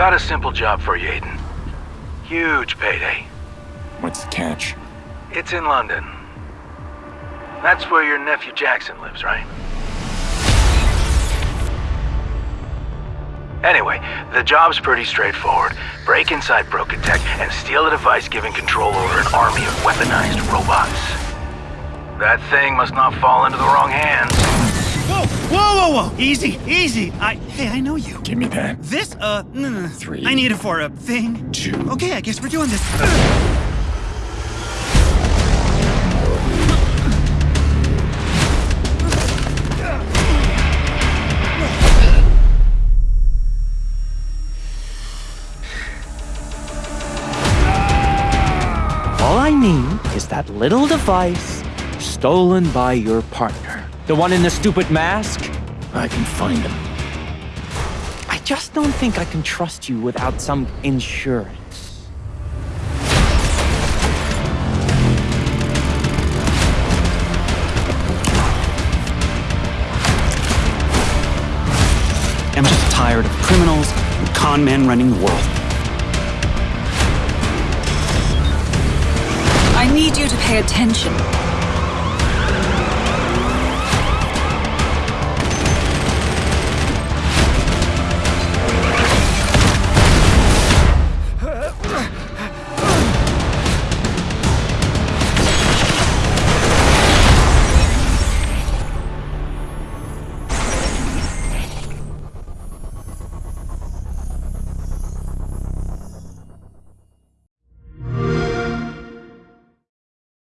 Got a simple job for you, Aiden. Huge payday. What's the catch? It's in London. That's where your nephew Jackson lives, right? Anyway, the job's pretty straightforward. Break inside Broca Tech and steal a device giving control over an army of weaponized robots. That thing must not fall into the wrong hands. Whoa, whoa, whoa, whoa! Easy, easy. I, hey, I know you. Give me that. This, uh, no, no, no. Three. I need it for a thing. Two. Okay, I guess we're doing this. All I need is that little device stolen by your partner. The one in the stupid mask? I can find him. I just don't think I can trust you without some insurance. I'm just tired of criminals and con men running the world. I need you to pay attention.